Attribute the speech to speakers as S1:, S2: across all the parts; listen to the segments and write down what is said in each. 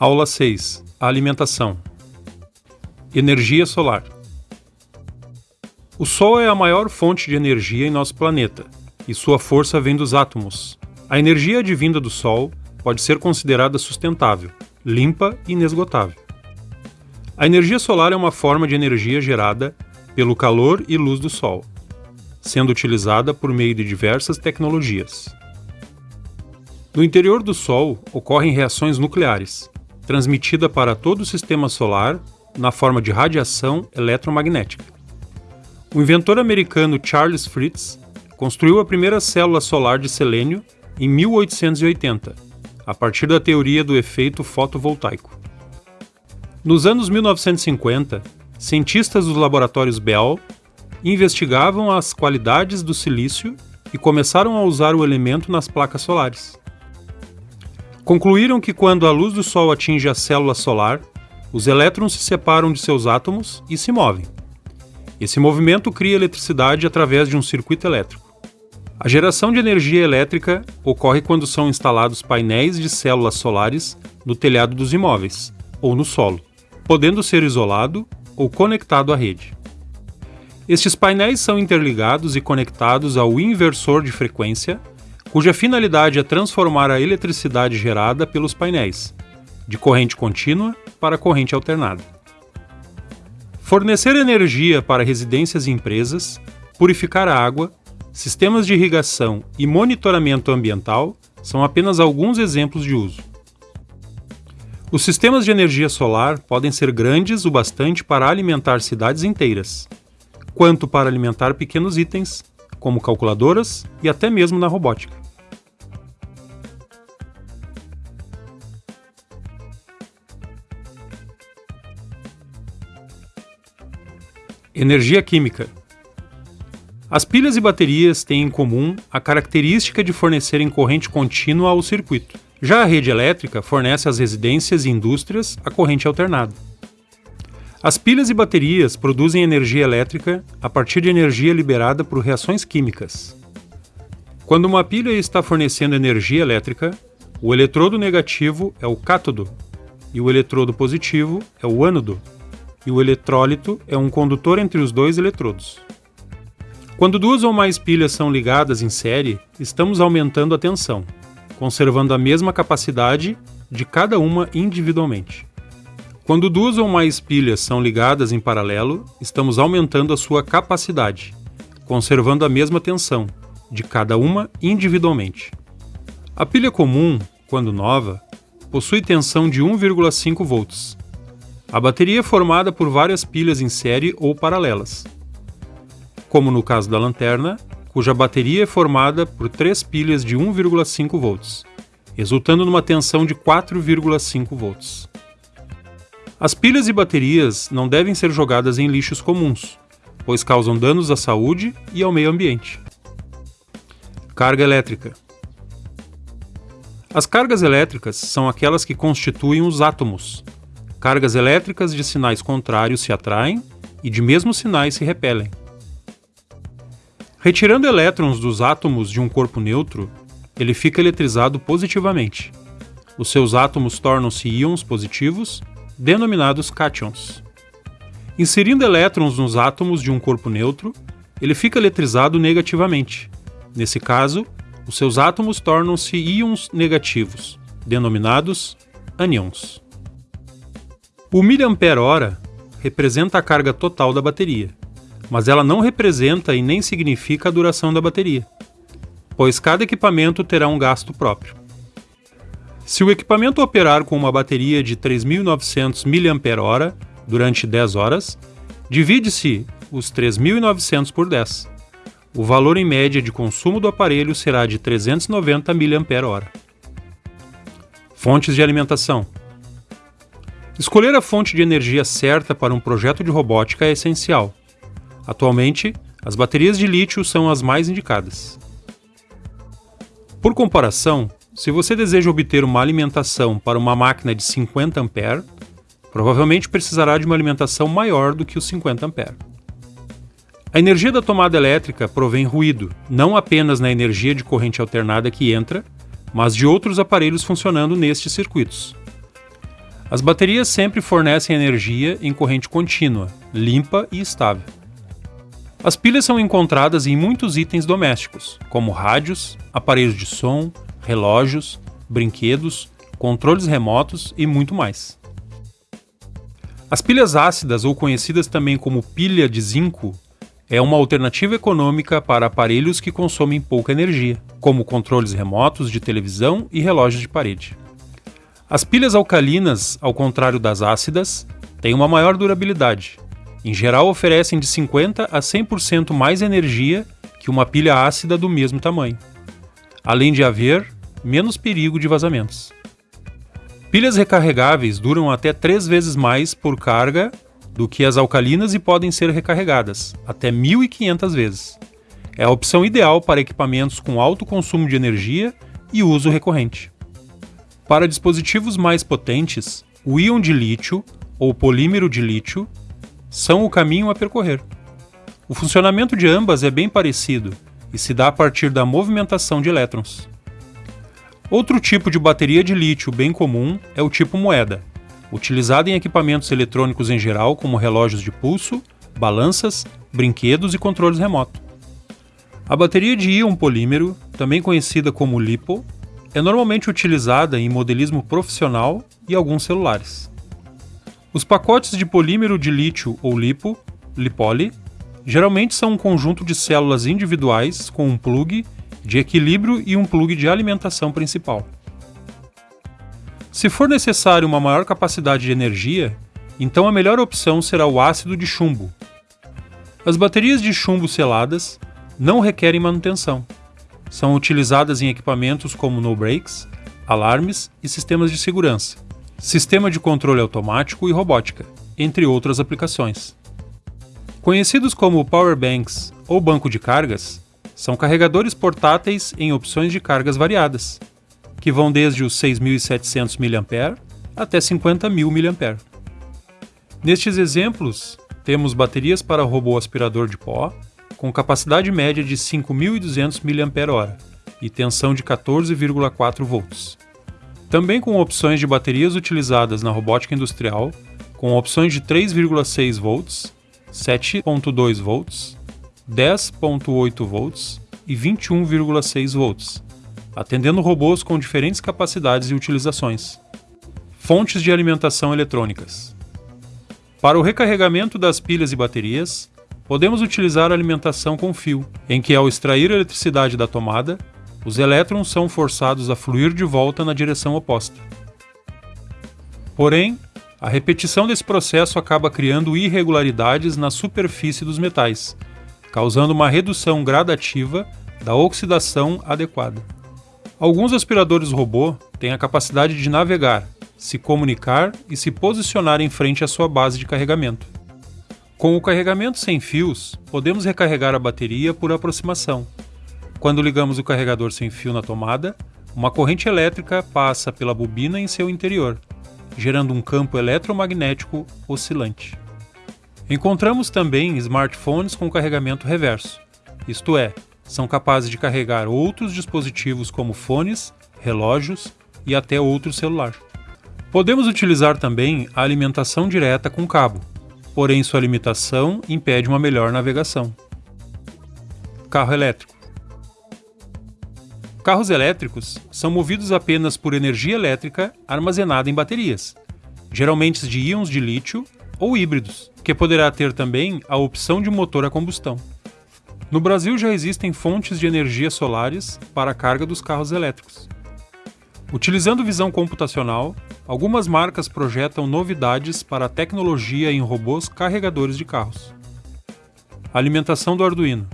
S1: Aula 6. Alimentação. Energia solar. O Sol é a maior fonte de energia em nosso planeta, e sua força vem dos átomos. A energia advinda do Sol pode ser considerada sustentável, limpa e inesgotável. A energia solar é uma forma de energia gerada pelo calor e luz do Sol, sendo utilizada por meio de diversas tecnologias. No interior do Sol ocorrem reações nucleares, transmitida para todo o sistema solar na forma de radiação eletromagnética. O inventor americano Charles Fritz construiu a primeira célula solar de selênio em 1880, a partir da teoria do efeito fotovoltaico. Nos anos 1950, cientistas dos laboratórios Bell investigavam as qualidades do silício e começaram a usar o elemento nas placas solares. Concluíram que quando a luz do Sol atinge a célula solar, os elétrons se separam de seus átomos e se movem. Esse movimento cria eletricidade através de um circuito elétrico. A geração de energia elétrica ocorre quando são instalados painéis de células solares no telhado dos imóveis ou no solo, podendo ser isolado ou conectado à rede. Estes painéis são interligados e conectados ao inversor de frequência cuja finalidade é transformar a eletricidade gerada pelos painéis, de corrente contínua para corrente alternada. Fornecer energia para residências e empresas, purificar a água, sistemas de irrigação e monitoramento ambiental são apenas alguns exemplos de uso. Os sistemas de energia solar podem ser grandes o bastante para alimentar cidades inteiras, quanto para alimentar pequenos itens, como calculadoras e até mesmo na robótica. Energia química. As pilhas e baterias têm em comum a característica de fornecerem corrente contínua ao circuito. Já a rede elétrica fornece às residências e indústrias a corrente alternada. As pilhas e baterias produzem energia elétrica a partir de energia liberada por reações químicas. Quando uma pilha está fornecendo energia elétrica, o eletrodo negativo é o cátodo e o eletrodo positivo é o ânodo e o eletrólito é um condutor entre os dois eletrodos. Quando duas ou mais pilhas são ligadas em série, estamos aumentando a tensão, conservando a mesma capacidade de cada uma individualmente. Quando duas ou mais pilhas são ligadas em paralelo, estamos aumentando a sua capacidade, conservando a mesma tensão de cada uma individualmente. A pilha comum, quando nova, possui tensão de 1,5 volts, a bateria é formada por várias pilhas em série ou paralelas, como no caso da lanterna, cuja bateria é formada por três pilhas de 1,5 volts, resultando numa tensão de 4,5 volts. As pilhas e baterias não devem ser jogadas em lixos comuns, pois causam danos à saúde e ao meio ambiente. Carga elétrica. As cargas elétricas são aquelas que constituem os átomos, Cargas elétricas de sinais contrários se atraem e de mesmos sinais se repelem. Retirando elétrons dos átomos de um corpo neutro, ele fica eletrizado positivamente. Os seus átomos tornam-se íons positivos, denominados cátions. Inserindo elétrons nos átomos de um corpo neutro, ele fica eletrizado negativamente. Nesse caso, os seus átomos tornam-se íons negativos, denominados ânions. O miliampere-hora representa a carga total da bateria, mas ela não representa e nem significa a duração da bateria, pois cada equipamento terá um gasto próprio. Se o equipamento operar com uma bateria de 3.900 mAh durante 10 horas, divide-se os 3.900 por 10. O valor em média de consumo do aparelho será de 390 mAh. Fontes de alimentação Escolher a fonte de energia certa para um projeto de robótica é essencial. Atualmente, as baterias de lítio são as mais indicadas. Por comparação, se você deseja obter uma alimentação para uma máquina de 50 A, provavelmente precisará de uma alimentação maior do que os 50 A. A energia da tomada elétrica provém ruído, não apenas na energia de corrente alternada que entra, mas de outros aparelhos funcionando nestes circuitos. As baterias sempre fornecem energia em corrente contínua, limpa e estável. As pilhas são encontradas em muitos itens domésticos, como rádios, aparelhos de som, relógios, brinquedos, controles remotos e muito mais. As pilhas ácidas, ou conhecidas também como pilha de zinco, é uma alternativa econômica para aparelhos que consomem pouca energia, como controles remotos de televisão e relógios de parede. As pilhas alcalinas, ao contrário das ácidas, têm uma maior durabilidade. Em geral, oferecem de 50 a 100% mais energia que uma pilha ácida do mesmo tamanho, além de haver menos perigo de vazamentos. Pilhas recarregáveis duram até três vezes mais por carga do que as alcalinas e podem ser recarregadas, até 1.500 vezes. É a opção ideal para equipamentos com alto consumo de energia e uso recorrente. Para dispositivos mais potentes, o íon de lítio ou polímero de lítio são o caminho a percorrer. O funcionamento de ambas é bem parecido e se dá a partir da movimentação de elétrons. Outro tipo de bateria de lítio bem comum é o tipo moeda, utilizada em equipamentos eletrônicos em geral, como relógios de pulso, balanças, brinquedos e controles remoto. A bateria de íon polímero, também conhecida como LiPo, é normalmente utilizada em modelismo profissional e alguns celulares. Os pacotes de polímero de lítio ou LiPo, LiPoly, geralmente são um conjunto de células individuais com um plug de equilíbrio e um plug de alimentação principal. Se for necessário uma maior capacidade de energia, então a melhor opção será o ácido de chumbo. As baterias de chumbo seladas não requerem manutenção. São utilizadas em equipamentos como no-brakes, alarmes e sistemas de segurança, sistema de controle automático e robótica, entre outras aplicações. Conhecidos como power banks ou banco de cargas, são carregadores portáteis em opções de cargas variadas, que vão desde os 6.700 mAh até 50.000 mAh. Nestes exemplos, temos baterias para robô aspirador de pó, com capacidade média de 5.200 mAh e tensão de 14,4 volts. Também com opções de baterias utilizadas na robótica industrial, com opções de 3,6 volts, 7,2 volts, 10,8 volts e 21,6 volts, atendendo robôs com diferentes capacidades e utilizações. Fontes de alimentação eletrônicas. Para o recarregamento das pilhas e baterias, podemos utilizar a alimentação com fio, em que ao extrair a eletricidade da tomada, os elétrons são forçados a fluir de volta na direção oposta. Porém, a repetição desse processo acaba criando irregularidades na superfície dos metais, causando uma redução gradativa da oxidação adequada. Alguns aspiradores robô têm a capacidade de navegar, se comunicar e se posicionar em frente à sua base de carregamento. Com o carregamento sem fios, podemos recarregar a bateria por aproximação. Quando ligamos o carregador sem fio na tomada, uma corrente elétrica passa pela bobina em seu interior, gerando um campo eletromagnético oscilante. Encontramos também smartphones com carregamento reverso, isto é, são capazes de carregar outros dispositivos como fones, relógios e até outro celular. Podemos utilizar também a alimentação direta com cabo, porém sua limitação impede uma melhor navegação. Carro elétrico. Carros elétricos são movidos apenas por energia elétrica armazenada em baterias, geralmente de íons de lítio ou híbridos, que poderá ter também a opção de motor a combustão. No Brasil já existem fontes de energia solares para a carga dos carros elétricos. Utilizando visão computacional, algumas marcas projetam novidades para a tecnologia em robôs carregadores de carros. Alimentação do Arduino.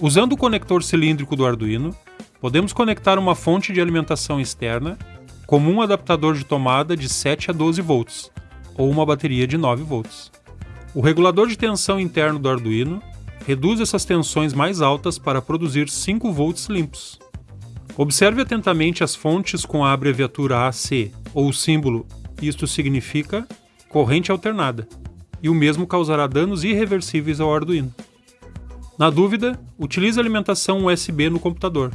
S1: Usando o conector cilíndrico do Arduino, podemos conectar uma fonte de alimentação externa, como um adaptador de tomada de 7 a 12 volts, ou uma bateria de 9 volts. O regulador de tensão interno do Arduino reduz essas tensões mais altas para produzir 5 volts limpos. Observe atentamente as fontes com a abreviatura AC ou o símbolo isto significa corrente alternada, e o mesmo causará danos irreversíveis ao Arduino. Na dúvida, utilize alimentação USB no computador,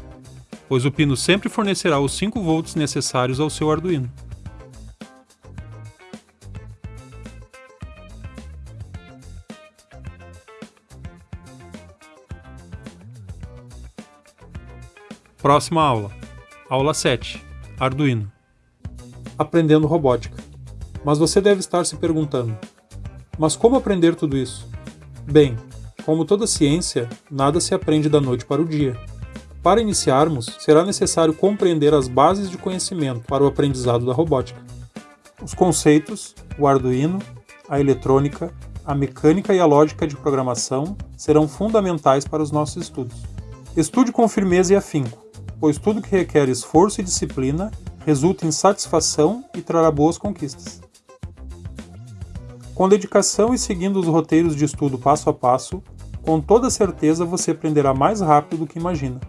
S1: pois o pino sempre fornecerá os 5 volts necessários ao seu Arduino. Próxima aula. Aula 7. Arduino. Aprendendo robótica. Mas você deve estar se perguntando: mas como aprender tudo isso? Bem, como toda ciência, nada se aprende da noite para o dia. Para iniciarmos, será necessário compreender as bases de conhecimento para o aprendizado da robótica. Os conceitos, o Arduino, a eletrônica, a mecânica e a lógica de programação serão fundamentais para os nossos estudos. Estude com firmeza e afinco, pois tudo que requer esforço e disciplina resulta em satisfação e trará boas conquistas. Com dedicação e seguindo os roteiros de estudo passo a passo, com toda certeza você aprenderá mais rápido do que imagina.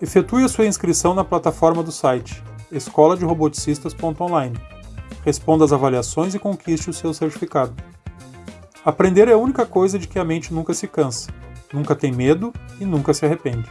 S1: Efetue a sua inscrição na plataforma do site escola de roboticistas.online. Responda às avaliações e conquiste o seu certificado. Aprender é a única coisa de que a mente nunca se cansa, nunca tem medo e nunca se arrepende.